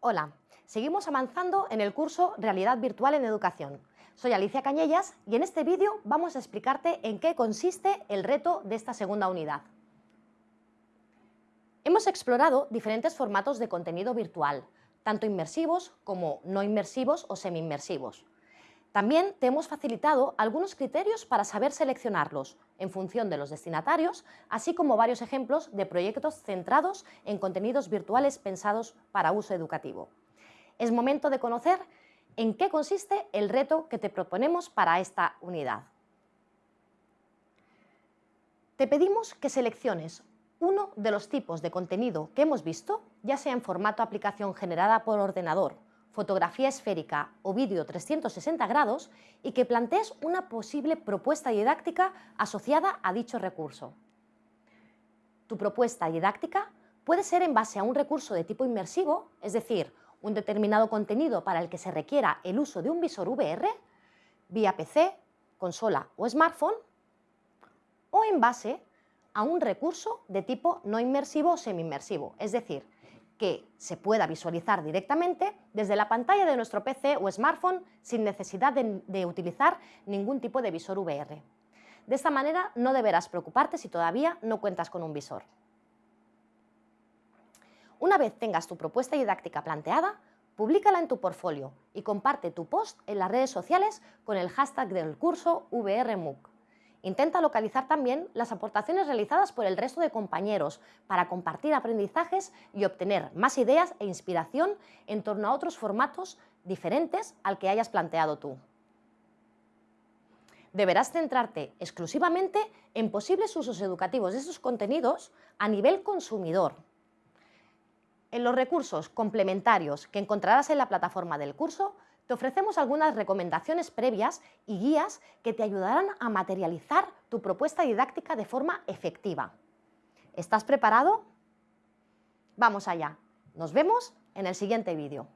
Hola, seguimos avanzando en el curso Realidad Virtual en Educación. Soy Alicia Cañellas y en este vídeo vamos a explicarte en qué consiste el reto de esta segunda unidad. Hemos explorado diferentes formatos de contenido virtual, tanto inmersivos como no inmersivos o semi-inmersivos. También te hemos facilitado algunos criterios para saber seleccionarlos en función de los destinatarios, así como varios ejemplos de proyectos centrados en contenidos virtuales pensados para uso educativo. Es momento de conocer en qué consiste el reto que te proponemos para esta unidad. Te pedimos que selecciones uno de los tipos de contenido que hemos visto, ya sea en formato aplicación generada por ordenador fotografía esférica o vídeo 360 grados y que plantees una posible propuesta didáctica asociada a dicho recurso. Tu propuesta didáctica puede ser en base a un recurso de tipo inmersivo, es decir, un determinado contenido para el que se requiera el uso de un visor VR, vía PC, consola o smartphone, o en base a un recurso de tipo no inmersivo o semi-inmersivo, es decir, que se pueda visualizar directamente desde la pantalla de nuestro PC o smartphone sin necesidad de, utilizar ningún tipo de visor VR. De esta manera no deberás preocuparte si todavía no cuentas con un visor. Una vez tengas tu propuesta didáctica planteada, públicala en tu portfolio y comparte tu post en las redes sociales con el hashtag del curso VRMOOC. Intenta localizar también las aportaciones realizadas por el resto de compañeros para compartir aprendizajes y obtener más ideas e inspiración en torno a otros formatos diferentes al que hayas planteado tú. Deberás centrarte exclusivamente en posibles usos educativos de estos contenidos a nivel consumidor. En los recursos complementarios que encontrarás en la plataforma del curso te ofrecemos algunas recomendaciones previas y guías que te ayudarán a materializar tu propuesta didáctica de forma efectiva. ¿Estás preparado? Vamos allá. Nos vemos en el siguiente vídeo.